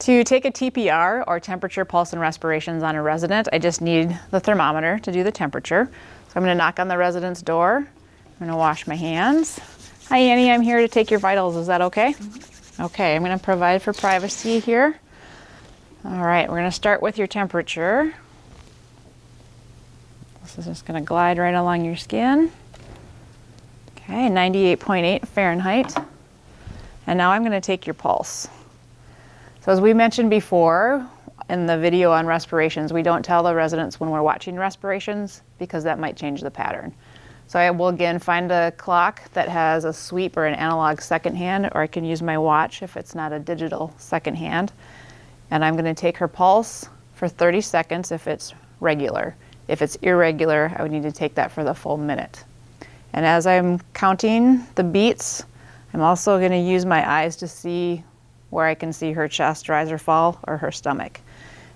To take a TPR or temperature, pulse, and respirations on a resident, I just need the thermometer to do the temperature. So I'm gonna knock on the resident's door. I'm gonna wash my hands. Hi Annie, I'm here to take your vitals. Is that okay? Mm-hmm. Okay, I'm gonna provide for privacy here. All right, we're gonna start with your temperature. This is just gonna glide right along your skin. Okay, 98.8 Fahrenheit. And now I'm gonna take your pulse. So as we mentioned before in the video on respirations, we don't tell the residents when we're watching respirations because that might change the pattern. So I will again find a clock that has a sweep or an analog second hand, or I can use my watch if it's not a digital second hand. And I'm gonna take her pulse for 30 seconds if it's regular. If it's irregular, I would need to take that for the full minute. And as I'm counting the beats, I'm also gonna use my eyes to see where I can see her chest rise or fall or her stomach.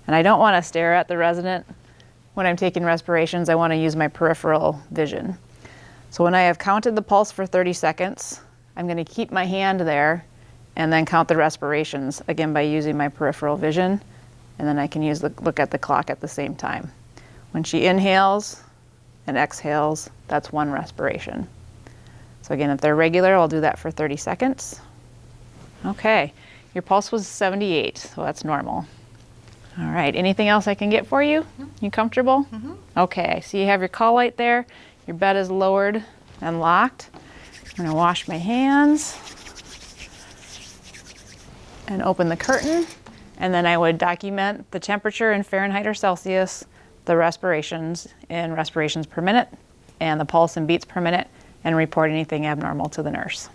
And I don't want to stare at the resident when I'm taking respirations. I want to use my peripheral vision. So when I have counted the pulse for 30 seconds, I'm going to keep my hand there and then count the respirations, again by using my peripheral vision. And then I can use the, look at the clock at the same time. When she inhales and exhales, that's one respiration. So again, if they're regular, I'll do that for 30 seconds. Okay. Your pulse was 78, so that's normal. All right, anything else I can get for you? You comfortable? Mm -hmm. Okay, so you have your call light there. Your bed is lowered and locked. I'm gonna wash my hands and open the curtain. And then I would document the temperature in Fahrenheit or Celsius, the respirations in respirations per minute, and the pulse and beats per minute, and report anything abnormal to the nurse.